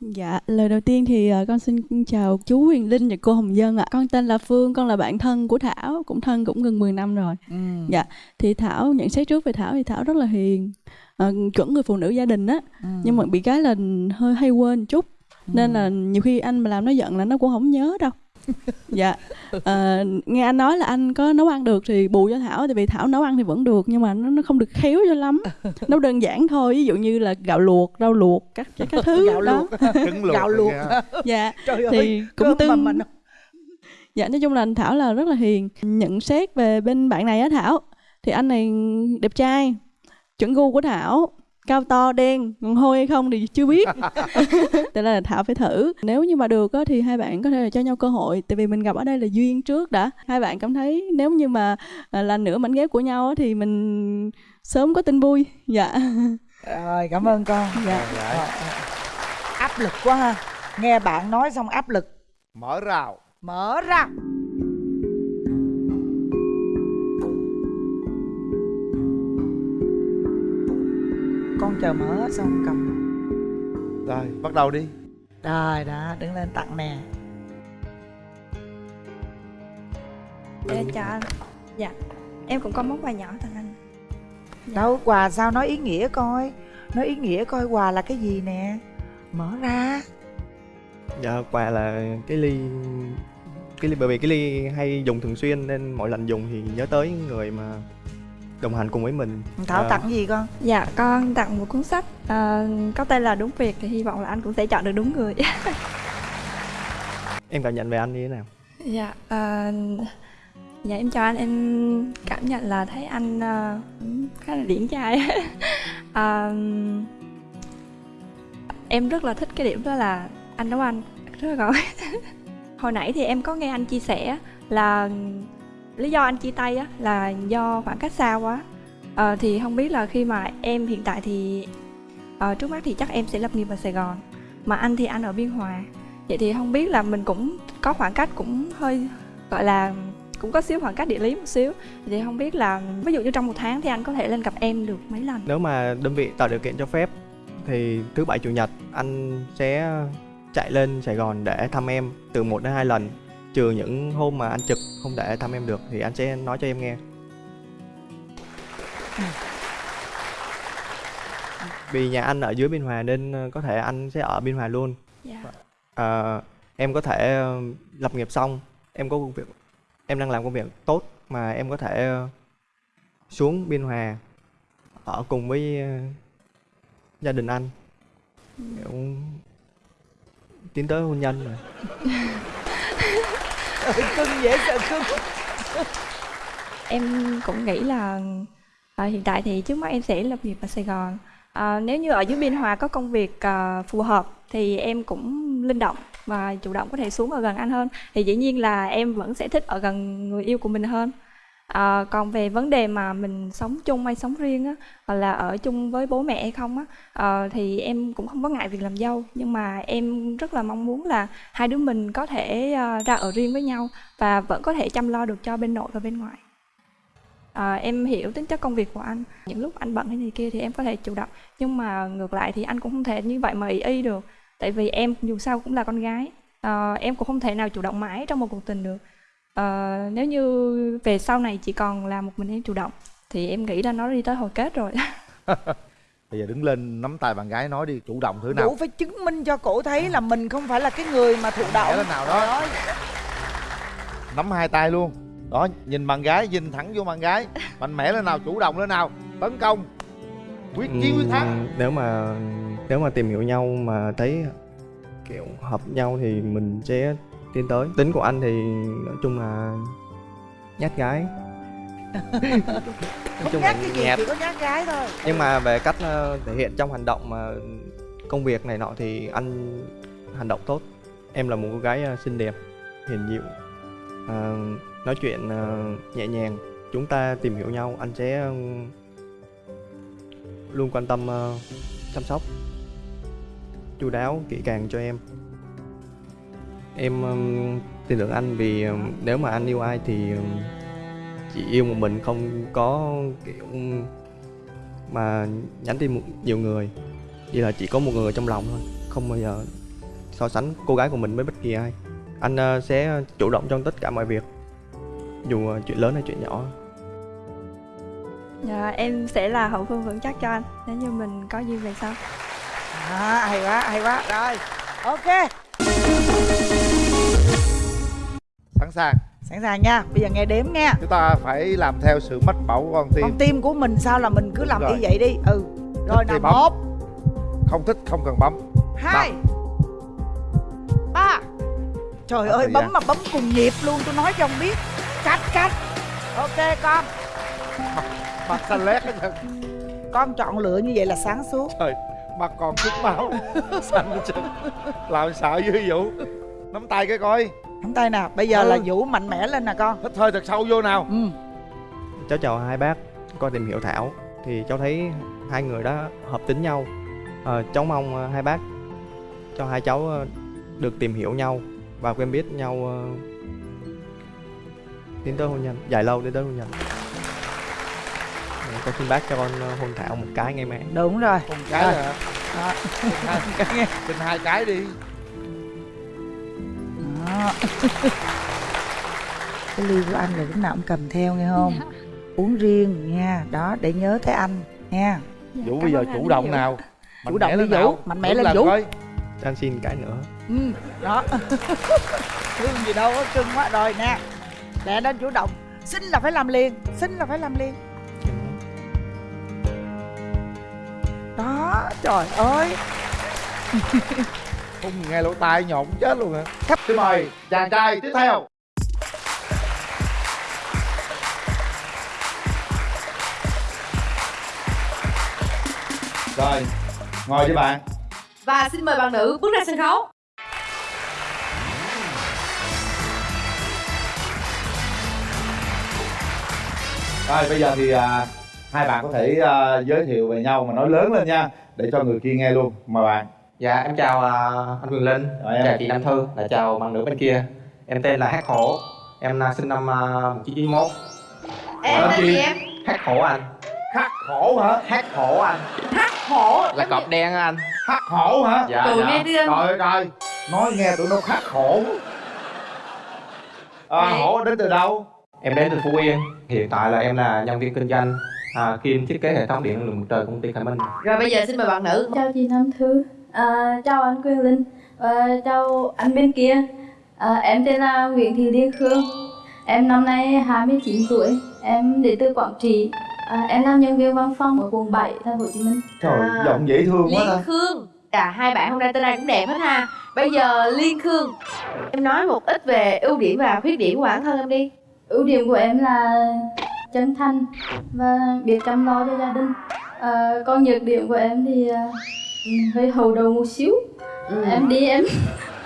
Dạ, lời đầu tiên thì ờ, con xin chào chú Huyền Linh và cô Hồng Dân ạ. Con tên là Phương, con là bạn thân của Thảo, cũng thân cũng gần 10 năm rồi. ừ. Dạ, thì Thảo nhận xét trước về Thảo thì Thảo rất là hiền, ờ, chuẩn người phụ nữ gia đình á. Ừ. Nhưng mà bị cái là hơi hay quên chút. Nên là nhiều khi anh mà làm nó giận là nó cũng không nhớ đâu. dạ. Ờ, nghe anh nói là anh có nấu ăn được thì bù cho thảo tại vì thảo nấu ăn thì vẫn được nhưng mà nó, nó không được khéo cho lắm. Nấu đơn giản thôi ví dụ như là gạo luộc rau luộc các các thứ gạo đó. luộc. Trứng luộc gạo luộc. kìa. dạ trời thì ơi cũng cơm mà tương mình dạ nói chung là anh thảo là rất là hiền. Nhận xét về bên bạn này á thảo thì anh này đẹp trai chuẩn gu của thảo cao to đen còn hôi hay không thì chưa biết. Tại là thảo phải thử. Nếu như mà được á, thì hai bạn có thể là cho nhau cơ hội tại vì mình gặp ở đây là duyên trước đã. Hai bạn cảm thấy nếu như mà à, là nửa mảnh ghép của nhau á, thì mình sớm có tin vui. Dạ. Rồi cảm ơn con. Dạ. Rồi. áp lực quá ha. Nghe bạn nói xong áp lực. Mở rào. Mở ra con chờ mở hết xong cầm. Rồi bắt đầu đi. Rồi đó đứng lên tặng nè. Dạ chào anh. Dạ em cũng có món quà nhỏ tặng anh. đâu quà sao nói ý nghĩa coi. Nói ý nghĩa coi quà là cái gì nè. Mở ra. Dạ quà là cái ly cái ly bởi vì cái ly hay dùng thường xuyên nên mỗi lần dùng thì nhớ tới người mà đồng hành cùng với mình thảo Ờ, tặng gì con Dạ con tặng một cuốn sách à, có tên là Đúng Việc thì hy vọng là anh cũng sẽ chọn được đúng người. em cảm nhận về anh như thế nào dạ à, dạ em chào anh em cảm nhận là thấy anh à, cũng khá là điển trai. à, em rất là thích cái điểm đó là anh nấu ăn rất là giỏi. Hồi nãy thì em có nghe anh chia sẻ là lý do anh chia tay á là do khoảng cách xa quá. à, thì không biết là khi mà em hiện tại thì à, trước mắt thì chắc em sẽ lập nghiệp ở Sài Gòn mà anh thì anh ở Biên Hòa. Vậy thì không biết là mình cũng có khoảng cách cũng hơi gọi là cũng có xíu khoảng cách địa lý một xíu. Thì không biết là ví dụ như trong một tháng thì anh có thể lên gặp em được mấy lần? Nếu mà đơn vị tạo điều kiện cho phép thì thứ bảy chủ nhật anh sẽ chạy lên Sài Gòn để thăm em từ một đến hai lần trừ những hôm mà anh trực không thể thăm em được thì anh sẽ nói cho em nghe. Vì nhà anh ở dưới biên hòa nên ờ, có thể anh sẽ ở biên hòa luôn. Dạ. Ờ, em có thể ờ, lập nghiệp xong em có công việc em đang làm công việc tốt mà em có thể xuống biên hòa ở cùng với gia đình anh. Kiểu tiến tới hôn nhân rồi cưng dễ sợ cưng. Em cũng nghĩ là à, hiện tại thì trước mắt em sẽ lập nghiệp ở Sài Gòn. À, nếu như ở dưới Biên Hòa có công việc à, phù hợp thì em cũng linh động và chủ động có thể xuống ở gần anh hơn. Thì dĩ nhiên là em vẫn sẽ thích ở gần người yêu của mình hơn à, còn về vấn đề mà mình sống chung hay sống riêng á hoặc là ở chung với bố mẹ hay không á à, thì em cũng không có ngại việc làm dâu. Nhưng mà em rất là mong muốn là hai đứa mình có thể uh, ra ở riêng với nhau và vẫn có thể chăm lo được cho bên nội và bên ngoại. À, em hiểu tính chất công việc của anh. Những lúc anh bận hay gì kia thì em có thể chủ động nhưng mà ngược lại thì anh cũng không thể như vậy mà ý y được tại vì em dù sao cũng là con gái. À, em cũng không thể nào chủ động mãi trong một cuộc tình được à, nếu như về sau này chỉ còn là một mình em chủ động thì em nghĩ là nó đi tới hồi kết rồi. Bây giờ đứng lên nắm tay bạn gái nói đi chủ động thử nào. Vũ phải chứng minh cho cổ thấy là mình không phải là cái người mà thụ động. Lên nào đó. nắm hai tay luôn. Đó nhìn bạn gái nhìn thẳng vô bạn gái. Mạnh mẽ lên nào chủ động lên nào. Tấn công. Quyết chiến quyết thắng. nếu mà nếu mà tìm hiểu nhau mà thấy kiểu hợp nhau thì mình sẽ tiến tới. Tính của anh thì nói chung là nhát gái. Nói chung nhát là cái gì nhạt chỉ có nhát gái thôi. Nhưng mà về cách ờ, thể hiện trong hành động mà công việc này nọ thì anh hành động tốt. Em là một cô gái ờ, xinh đẹp hiền dịu. Ờ, nói chuyện nhẹ nhàng. Chúng ta tìm hiểu nhau anh sẽ luôn quan tâm chăm sóc chu đáo kỹ càng cho em em tin tưởng anh vì ừm, nếu mà anh yêu ai thì ừm, chỉ yêu một mình không có kiểu mà nhắn tin một nhiều người. Chỉ là chỉ có một người trong lòng thôi không bao giờ so sánh cô gái của mình với bất kỳ ai. Anh ờ, sẽ chủ động trong tất cả mọi việc dù ờ, chuyện lớn hay chuyện nhỏ. Dạ, em sẽ là hậu phương vững chắc cho anh. Nếu như mình có duyên về sau à, hay quá hay quá. Rồi ok sàng sẵn sàng nha bây giờ nghe đếm nha chúng ta phải làm theo sự mách bảo của con tim. Con tim của mình sao là mình cứ làm y rồi. vậy đi. Ừ. Rồi nào một. Không thích không cần bấm. Hai. Ba. Trời Hết ơi bấm gian. mà bấm cùng nhịp luôn tôi nói cho ông biết. Cách cách ok con. Mặt xanh lét hết con chọn lựa như vậy là sáng suốt. Trời mặt còn chút máu. Xanh hết trơn. làm sợ dữ vũ? Nắm tay cái coi nắm tay nào bây giờ Ừ. là vũ mạnh mẽ lên nè con. Hít hơi thật sâu vô nào. Ừ. Cháu chào hai bác qua tìm hiểu thảo. Thì cháu thấy hai người đã hợp tính nhau. Ờ, cháu mong ờ, hai bác cho hai cháu ờ, được tìm hiểu nhau và quen biết nhau tiến tới hôn nhân dài lâu đến tới hôn nhân. Con xin bác cho con hôn thảo một cái ngay mẹ. Đúng rồi. Con cái Rồi. Đó. xin hai cái đi Đó. cái ly của anh là lúc nào cũng cầm theo nghe không? Uống riêng nha. Đó để nhớ tới anh nha. Vũ bây giờ chủ động nào? Chủ động đi lên Vũ, mạnh mẽ lên Vũ. cho anh xin cái nữa. Ừ đó. Cưng gì đâu có cưng quá rồi nè. Lẹ lên chủ động. Xin là phải làm liền xin là phải làm liền. Đó trời ơi không nghe lỗ tai nhộn chết luôn hả? Xin mời chàng trai tiếp theo. Rồi ngồi với bạn. Và xin mời bạn nữ bước ra sân khấu. rồi bây giờ thì à, hai bạn có thể à, giới thiệu về nhau mà nói lớn lên nha để cho người kia nghe luôn. Mời bạn dạ em chào à, anh Quyền Linh. Rồi, em. chào chị Nam Thư. Là chào bạn nữ bên kia. Em tên là Hát Hổ. Em à, sinh năm uh, 1991 Em Ờ, tên chị. gì em? Hát Hổ anh. Khắc khổ hả? Hát Hổ anh. Hắc hổ. là cọp đen á anh. Khắc khổ hả? Dạ Tụi dạ. nghe đi em. trời ơi trời nói nghe tụi nó khắc khổ à, hổ đến từ đâu? Em đến từ Phú Yên. Hiện tại là em là nhân viên kinh doanh à, kiêm thiết kế hệ thống điện năng lượng mặt trời công ty Khải Minh. Rồi bây giờ xin mời bạn nữ. Chào chị Nam Thư, à, chào anh Quyền Linh và chào anh bên kia. À, em tên là Nguyễn Thị Liên Khương. Em năm nay 29 tuổi, em đến từ Quảng Trị. À, em làm nhân viên văn phòng ở quận 7, thành phố Hồ Chí Minh. trời À. giọng dễ thương quá Liên Khương Cả hai bạn hôm nay tên ai cũng đẹp hết ha Bây giờ Liên Khương Em nói một ít về ưu điểm và khuyết điểm của bản thân em đi Ưu điểm của em là chân thành và biết chăm lo cho gia đình. À, còn nhược điểm của em thì hơi hầu đầu một xíu. Ừ. Em đi em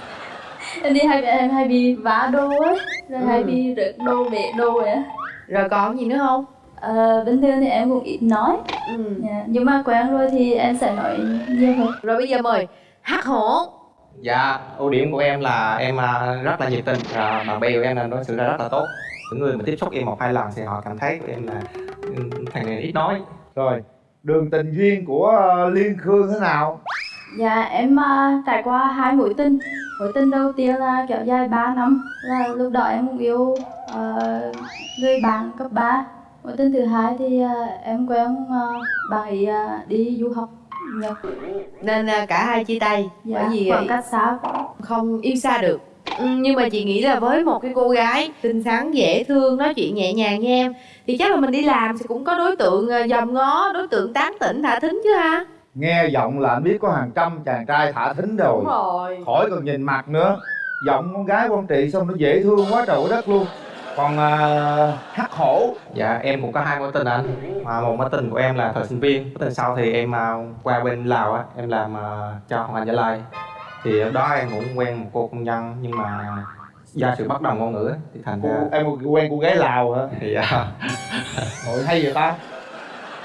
em đi hay em hay bị vá đồ ấy, rồi hay Ừ. bị rớt đồ bể đồ ấy. á. Rồi còn gì nữa không? À, bình thường thì em cũng ít nói ừ. Dạ, nhưng mà quen rồi thì em sẽ nói nhiều hơn Rồi bây giờ mời Hát hổ Dạ, ưu điểm của em là em à, rất là nhiệt tình và bạn bè của em là đối xử ra rất là tốt. Những người mà tiếp xúc em một hai lần thì họ cảm thấy của em là ừ, thằng này ít nói. rồi đường tình duyên của ờ, liên khương thế nào? Dạ em à, trải qua hai mối tình. Mối tình đầu tiên là kéo dài 3 năm. Là lúc đó em cũng yêu ờ, người bạn cấp 3 Mối tình thứ hai thì à, em quen à, bạn ấy à, đi du học Nhật. Nên à, cả hai chia tay. Dạ, Bởi vì khoảng cách xa không yêu xa được ừ, Nhưng mà chị nghĩ là với một cái cô gái xinh xắn, dễ thương, nói chuyện nhẹ nhàng như em Thì chắc là mình đi làm thì cũng có đối tượng à, dòm ngó, đối tượng tán tỉnh, thả thính chứ ha? Nghe giọng là anh biết có hàng trăm chàng trai thả thính rồi. Đúng rồi. Khỏi cần nhìn mặt nữa. Giọng con gái con trị xong nó dễ thương quá trời quá đất luôn. Còn à, hắc hổ. Dạ, em cũng có hai mối tình anh. Mà một mối tình của em là thời sinh viên. Mối tình sau thì em à, qua bên Lào á, em làm à, cho Hoàng Anh Gia Lai. Thì lúc đó em cũng quen một cô công nhân nhưng mà do sự bất đồng ngôn ngữ thì thành ra em quen cô gái lào hả? Dạ. Ôi hay vậy ta.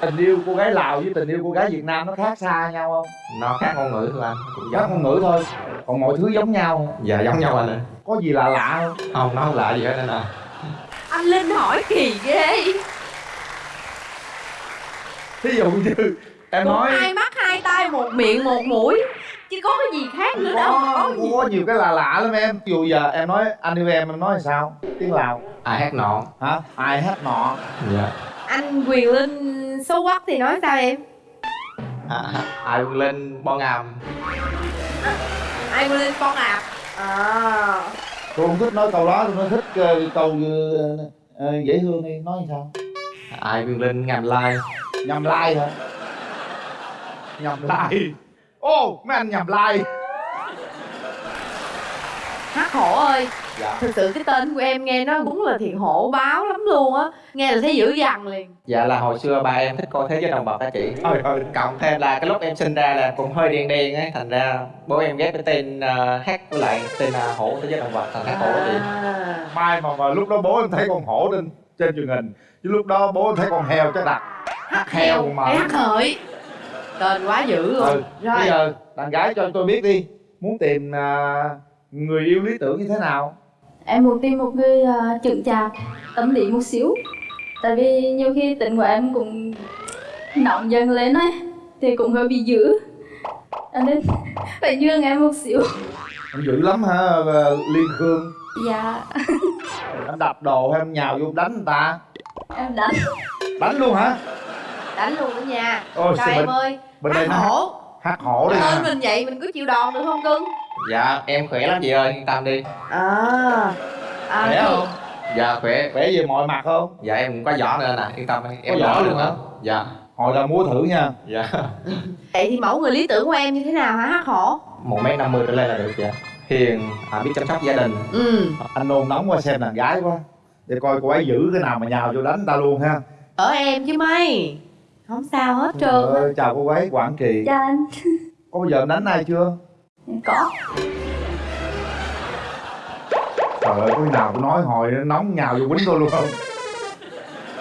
Tình yêu cô gái lào với tình yêu cô gái việt nam nó khác xa nhau không? Nó khác ngôn ngữ thôi anh cũng khác ngôn ngữ thôi. Còn mọi thứ giống nhau dạ giống nhau anh ơi có gì là lạ không? Không nó không lạ gì hết anh à Anh Linh hỏi kỳ ghê. Thí dụ như em Một nói hai mắt, hai tay, một miệng, một mũi Chứ có cái gì khác nữa đâu có, có gì. có nhiều cái lạ lạ lắm em. Dụ giờ em nói anh yêu em em nói sao? Tiếng lào. Ai hát nọ? Hả? Ai hát nọ? Dạ. Anh Quyền Linh xấu quắc thì nói sao em? à, ai vươn lên bon ngàm Ai Quyền Linh con ạp À. Tôi không thích nói câu đó tôi nói thích ờ, câu ờ, dễ thương đi. Nói sao? Ai vươn lên ngàm lai. Nhầm lai hả? Nhầm lai ô mấy anh nhầm lai. Hát hổ ơi dạ. Thực sự cái tên của em nghe nó đúng là thiện hổ báo lắm luôn á. Nghe là thấy dữ dằn liền. Dạ là hồi xưa ba em thích coi thế giới đồng bậc á chị thôi thôi cộng thêm là cái lúc em sinh ra là cũng hơi đen đen ấy thành ra bố em ghép cái tên uh, hát với lại tên uh, hổ thế giới động vật thành hát hổ chị. À. mai mà, mà lúc đó bố em thấy con hổ trên trên truyền hình chứ lúc đó bố em thấy con heo chắc đặt Hát heo mà. hát hợi Tên quá dữ luôn. Ừ. Rồi. bây giờ đàn gái cho tôi biết đi muốn tìm à, người yêu lý tưởng như thế nào? Em muốn tìm một người uh, chững chạc, tâm lý một xíu. Tại vì nhiều khi tính của em cũng nóng dần lên ấy Thì cũng hơi bị dữ. Cho nên phải nhường em một xíu. Em dữ lắm hả à, liên khương? Dạ. Em đập đồ hay em nhào vô đánh người ta. Em đánh. Đánh luôn hả? Đánh luôn đó nha. Ôi, mình- ơi bên Hát đây hổ. Hát hổ đi. Nha mình vậy mình cứ chịu đòn được không cưng? Dạ em khỏe lắm chị ơi yên tâm đi. À. À, khỏe không? Dạ khỏe. Khỏe về mọi mặt không? Dạ em cũng có giỏ nữa nè yên tâm đi. Em giỏi luôn hả? dạ. Hồi là mua thử nha. Dạ. Vậy thì mẫu người lý tưởng của em như thế nào hả hát hổ? Một mét năm mươi trở lên là được dạ hiền à, biết chăm sóc gia đình. Ừ. Anh nôn nóng qua xem đàn gái quá. Để coi cô ấy giữ cái nào mà nhào vô đánh ta luôn ha. Ở em chứ mày Không sao hết trơn á. Ờ, chào cô ấy quảng trị. Chào anh. Có bao giờ em đánh ai chưa? Có. Trời ơi cái nào tôi nói hồi nó nóng nhào vô quýnh tôi luôn không?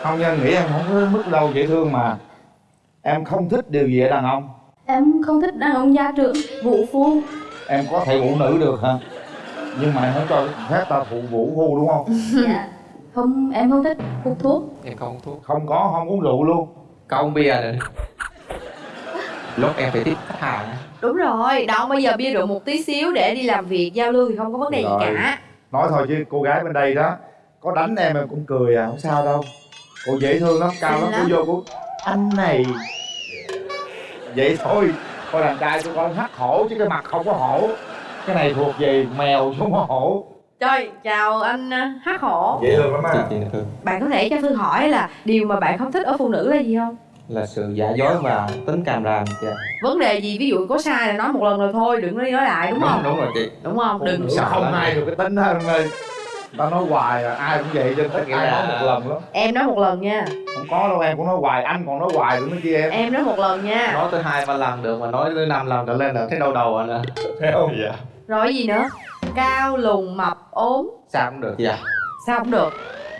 Không nha nghĩ em không có mức đâu dễ thương mà. Em không thích điều gì ở đàn ông. Em không thích đàn ông gia trưởng, vũ phu. Em có thể phụ nữ được hả? Nhưng mà em không cho phép ta phụ vũ phu đúng không? Dạ. Không, em không thích hút thuốc. Em không hút thuốc. Không có không uống rượu luôn có uống bia nữa lúc em phải tiếp khách hàng. Đúng rồi, đâu bây giờ bia rượu một tí xíu để đi làm việc giao lưu thì không có vấn đề gì cả. Nói thôi chứ cô gái bên đây đó có đánh em em cũng cười à không sao đâu. Cô dễ thương lắm cao lắm cô vô cô anh này. Vậy thôi coi đàn trai tôi coi hắc hổ chứ cái mặt không có hổ. Cái này thuộc về mèo chứ không có hổ Trời, chào anh ờ, hát hổ. Dễ thương lắm á. Chị Thư Bạn có thể cho Thư hỏi là điều mà bạn không thích ở phụ nữ là gì không? là sự giả dối và tính càm ràm dạ. Vấn đề gì? Ví dụ có sai là nói một lần rồi thôi, đừng có đi nói lại đúng không? đúng rồi chị. Đúng không? Đừng sợ không ai được cái tính hết em ơi tao nói hoài à ai cũng vậy cho tất là- nói một lần lắm. Em nói một lần nha. Không có đâu em cũng nói hoài anh còn nói hoài nữa kia em. Em nói một lần nha. Nói tới hai ba lần được mà nói tới năm lần trở lên là thấy đau đầu rồi nè thấy không? Dạ. Rồi cái gì nữa? Cao, lùn, mập, ốm. Sao cũng được? Dạ. Sao cũng được?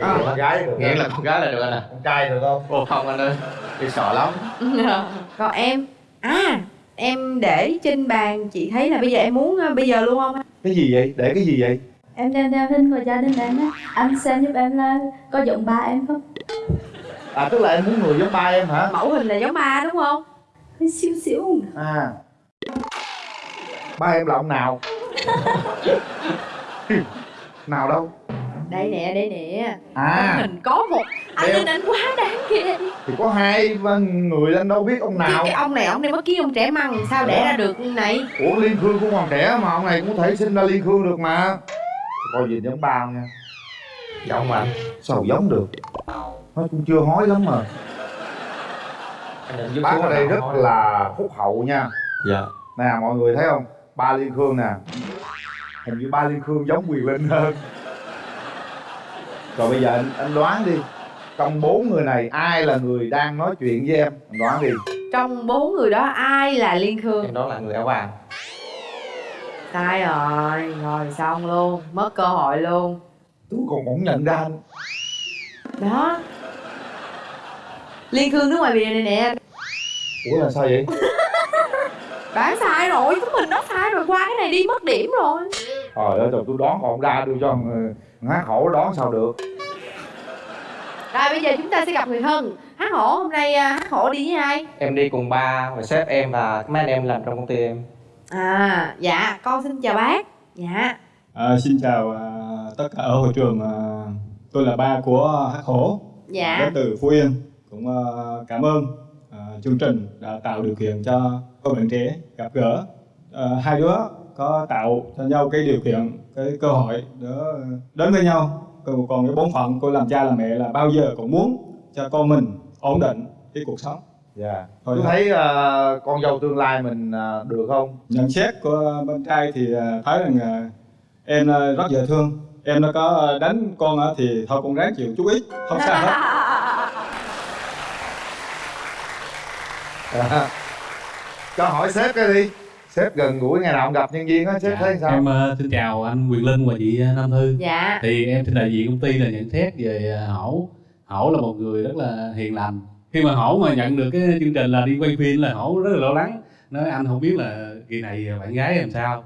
À. con gái được. Nghĩa là con gái là được anh à con trai được không? Ồ không anh ơi. Tôi sợ lắm. Còn em. À em để trên bàn. Chị thấy là bây giờ em muốn ờ, bây giờ luôn không? cái gì vậy? Để cái gì vậy? Em đem theo hình của gia đình em á. Anh xem giúp em là có giống ba em không? à tức là em muốn người giống ba em hả? Mẫu hình là giống ba đúng không? Hơi xíu xíu. À. Ba em là ông nào nào đâu? Đây nè, đây nè. À. Tấm hình có một. Anh nhìn anh quá đáng ghê thì có hai ba người anh đâu biết ông nào. Cái ông này ông này mới ký ông trẻ măng Sao để ra được như này? Ủa liên khương cũng còn trẻ mà ông này cũng có thể sinh ra liên khương được mà. Coi gì giống ba không nha. Giống mà anh sao giống được? Nó cũng chưa hói lắm mà. Bác ở đây rất là phúc hậu nha. Dạ. Nè mọi người thấy không ba liên khương nè. Hình như ba liên khương giống quyền linh hơn. Rồi bây giờ anh, anh đoán đi. Trong bốn người này ai là người đang nói chuyện với em? Anh đoán đi. Trong bốn người đó ai là Liên Khương? Em đó là người áo vàng. Sai rồi. Rồi xong luôn. Mất cơ hội luôn. Tôi còn cũng nhận ra anh. Đó. Liên Khương nước ngoài bìa này nè. Ủa là sao vậy Đoán sai rồi. Chúng mình nói sai rồi Qua cái này đi mất điểm rồi. Trời ơi tôi đoán còn không ra đưa cho hát khổ đoán sao được? Rồi bây giờ chúng ta sẽ gặp người thân Hát hổ hôm nay à, hát hổ đi với ai? Em đi cùng ba và sếp em và mấy anh em làm trong công ty em. À dạ con xin chào bác. Dạ. À, xin chào à, tất cả ở hội trường. À, tôi là ba của Hắc Hổ, Dạ. Đến từ Phú Yên. Cũng cảm ơn chương trình đã tạo điều kiện cho các bạn trẻ gặp gỡ. À, hai đứa có tạo cho nhau cái điều kiện, cái cơ hội để đến với nhau. Còn còn cái bổn phận của làm cha làm mẹ là bao giờ cũng muốn cho con mình ổn định cái cuộc sống. dạ Thôi tôi thấy ờ, con dâu tương lai mình ờ, được không nhận xét của bên trai thì à, thấy rằng à, em à, rất dễ thương em nó có đánh con á thì thôi con ráng chịu chút ít không sao hết. cho hỏi sếp cái đi sếp gần gũi ngày nào cũng gặp nhân viên á sếp thấy sao Em ờ, xin chào anh Quyền Linh và chị ờ, Nam Thư. Dạ. Thì em xin đại diện công ty là nhận xét về ờ, Hổ. Hổ là một người rất là hiền lành. Khi mà Hổ mà nhận được cái chương trình là đi quay phim là Hổ rất là lo lắng. Nói anh không biết là kỳ này bạn gái em sao.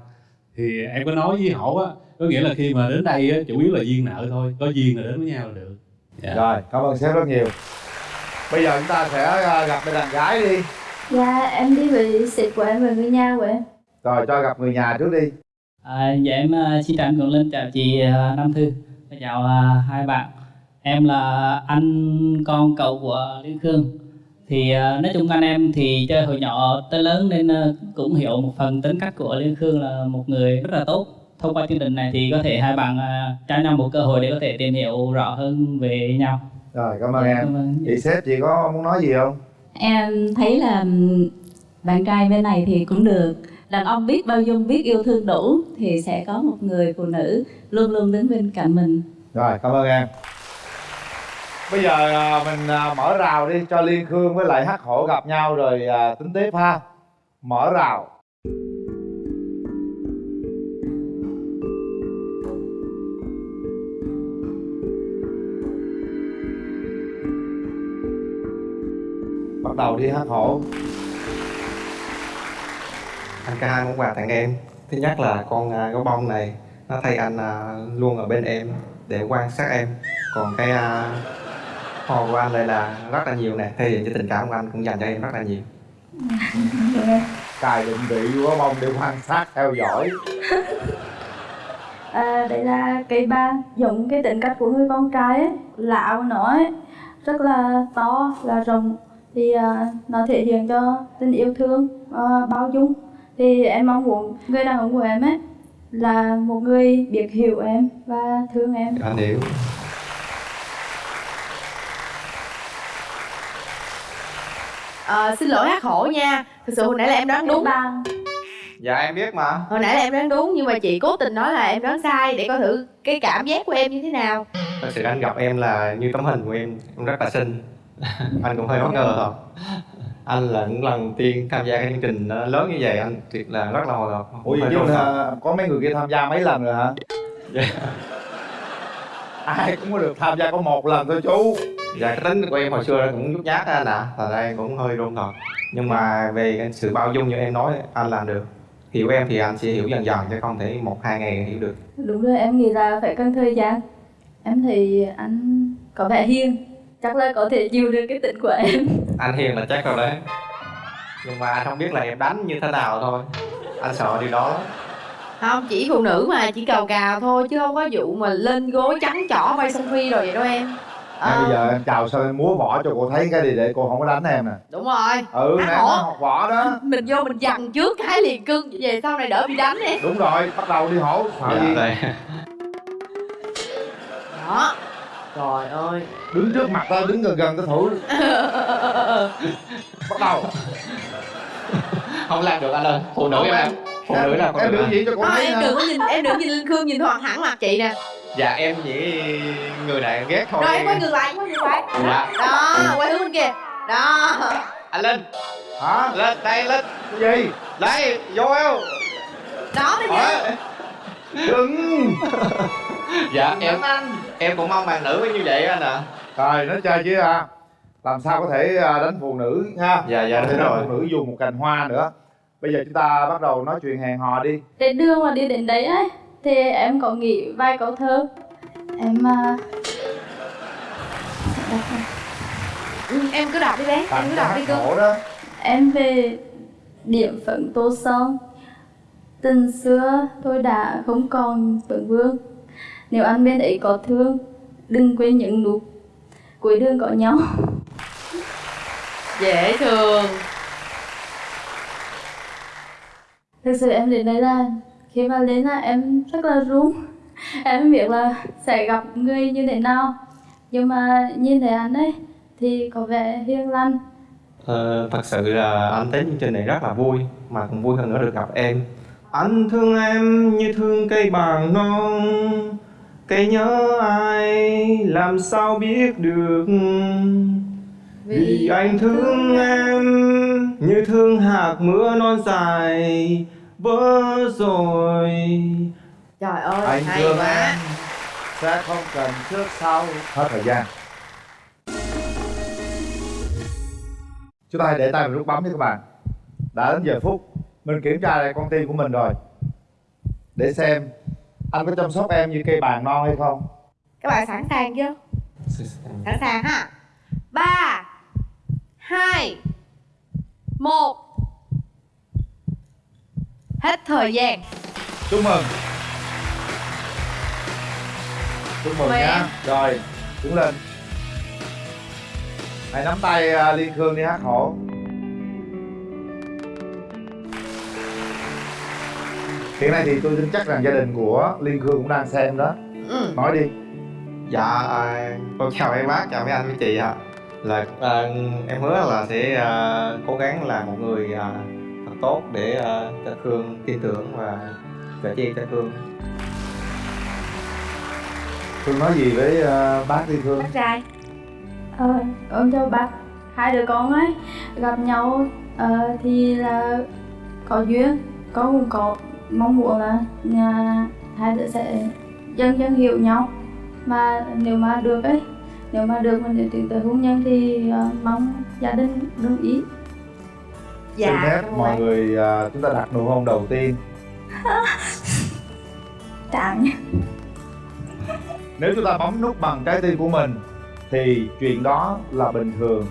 Thì em có nói với Hổ á, có nghĩa là khi mà đến đây á, chủ yếu là duyên nợ thôi. Có duyên là đến với nhau là được. Dạ. rồi cảm ơn sếp rất nhiều bây giờ chúng ta sẽ gặp bên đàn gái đi Dạ em đi với sếp của em và người nhà của em rồi cho gặp người nhà trước đi À, dạ em à, xin chào anh Cường Linh, chào chị à, Nam Thư, Và chào à, hai bạn. Em là anh con cậu của Liên Khương. Thì nói chung anh em thì chơi hồi nhỏ tới lớn nên cũng hiểu một phần tính cách của Liên Khương là một người rất là tốt. Thông qua chương trình này thì có thể hai bạn cho nhau một cơ hội để có thể tìm hiểu rõ hơn về nhau. rồi cảm ơn Dạ, em cảm ơn. chị sếp chị có muốn nói gì không Em thấy là bạn trai bên này thì cũng được. Đàn ông biết bao dung, biết yêu thương đủ Thì sẽ có một người phụ nữ luôn luôn đứng bên cạnh mình. Rồi cảm ơn em. Bây giờ à, mình à, mở rào đi cho liên khương với lại hắc hổ gặp nhau rồi à, tính tiếp ha. Mở rào. Bắt đầu đi hắc hổ anh có hai món quà tặng em. Thứ nhất là con à, gấu bông này nó thay anh à, luôn ở bên em để quan sát em. Còn cái à, hoa của anh đây là rất là nhiều nè thể hiện cho tình cảm của anh cũng dành cho em rất là nhiều. Cài định vị của bông để quan sát theo dõi. À, đấy là cây ba giống cái tính cách của người con trai ấy lão nó ấy rất là to là rộng thì à, nó thể hiện cho tình yêu thương à, bao dung. Thì em mong muốn người đàn ông của em ấy là một người biết hiểu em và thương em. Anh hiểu Ờ, xin lỗi hát khổ nha. Thực sự hồi nãy là em đoán đúng. Bằng dạ em biết mà. Hồi nãy là em đoán đúng nhưng mà chị cố tình nói là em đoán sai để coi thử cái cảm giác của em như thế nào. Thật sự anh gặp em là như tấm hình của em. Em rất là xinh anh cũng hơi bất ngờ thôi anh là những lần tiên tham gia cái chương trình nó lớn như vậy anh thiệt là rất là hồi hộp ủa vậy là có mấy người kia tham gia mấy lần rồi hả? Dạ. ai cũng có được tham gia có một lần thôi chú. Dạ cái tính của em hồi xưa cũng nhút nhát á anh ạ. À. là em cũng hơi run thật nhưng mà về cái sự bao dung như em nói anh làm được. Hiểu em thì anh sẽ hiểu dần dần chứ không thể một hai ngày hiểu được. Đúng rồi em nghĩ là phải cần thời gian. Em thì anh có vẻ hiền chắc là có thể chịu được cái tính của em. Anh hiền là chắc rồi đấy. Nhưng mà anh không biết là em đánh như thế nào thôi. Anh sợ điều đó lắm. Không chỉ phụ nữ mà chỉ cào cào thôi chứ không có vụ mà lên gối trắng trỏ bay sông phi rồi vậy đâu em. Nè, bây giờ em chào sao em múa võ cho cô thấy cái đi để cô không có đánh em nè. Đúng rồi. Ừ nè nó học võ đó. Mình vô mình dằn trước cái liền cưng về sau này đỡ bị đánh em. Đúng rồi bắt đầu đi hổ sợ Dạ, gì? đây. đó trời ơi. Đứng trước mặt tao đứng gần gần tao thử. Bắt đầu. Không làm được anh ơi. Phụ nữ em làm. Phụ nữ là em anh. diễn cho cô Thôi, thấy em nè đừng có nhìn em đừng nhìn lên khương nhìn thoáng hẳn mặt chị nè. Dạ em chỉ người này em ghét thôi. Rồi em quay ngược lại em quay ngược lại. Dạ. đó quay hướng bên kia. Đó. Anh linh. Hả? Lên đây lên. Cái gì? Đây vô eo. Đó bây giờ. Đừng. Dạ em em cũng mong bạn nữ với như vậy anh ạ. Rồi nói chơi chứ à làm sao có thể à, đánh phụ nữ ha? Dạ, dạ, đúng rồi. phụ nữ dùng một cành hoa nữa. Bây giờ chúng ta bắt đầu nói chuyện hẹn hò đi. Trên đường mà đi đến đấy ấy thì em có nghĩ vài câu thơ. Em à, Ừ, em cứ đọc đi bé em cứ đọc đi hổ đó. em về điểm phận tô son. Tình xưa tôi đã không còn vững vương nếu anh bên ấy có thương đừng quên những nụ cuối đường có nhau. Dễ thương. Thực sự em đến đây là khi mà đến là em rất là run. Em biết là sẽ gặp người như thế nào. Nhưng mà nhìn thấy anh ấy thì có vẻ hiền lành. Ờ, thật sự là anh tới chương trình này rất là vui mà còn vui hơn nữa được gặp em. Anh thương em như thương cây bàng non cây nhớ ai làm sao biết được? Vì anh thương em. như thương hạt mưa non dài. Vỡ rồi. Trời ơi anh hay thương quá. em. Sẽ không cần trước sau. Hết thời gian. Chúng ta hãy để tay vào nút bấm nha các bạn. Đã đến giờ phút. Mình kiểm tra lại con tim của mình rồi. Để xem anh có chăm sóc em như cây bàn non hay không? Các bạn sẵn sàng chưa? Sẵn sàng ha. Ba hai một. Hết thời gian. Chúc mừng chúc mừng nhá. em. rồi đứng lên. Hãy nắm tay à, liên khương đi hát hổ hiện nay thì tôi tin chắc rằng gia đình của liên khương cũng đang xem đó ừ. nói đi Dạ, à, con chào mấy bác, chào mấy anh, mấy chị ạ. Là à, em hứa là sẽ à, cố gắng làm một người à, thật tốt để à, cho Khương tin tưởng và sẻ chia cho Khương. Khương nói gì với à, bác liên khương bác trai ờ, con chào bác hai đứa con ấy gặp nhau ờ, thì là có duyên con cũng có mong muốn là nhà hai đứa sẽ dần dần hiểu nhau. Mà nếu mà được ấy nếu mà được để tiến tới hôn nhân thì ờ, mong gia đình đồng ý. Xin phép mọi anh. người à, chúng ta đặt nụ hôn đầu tiên. Nha. Nếu chúng ta bấm nút bằng trái tim của mình thì chuyện đó là bình thường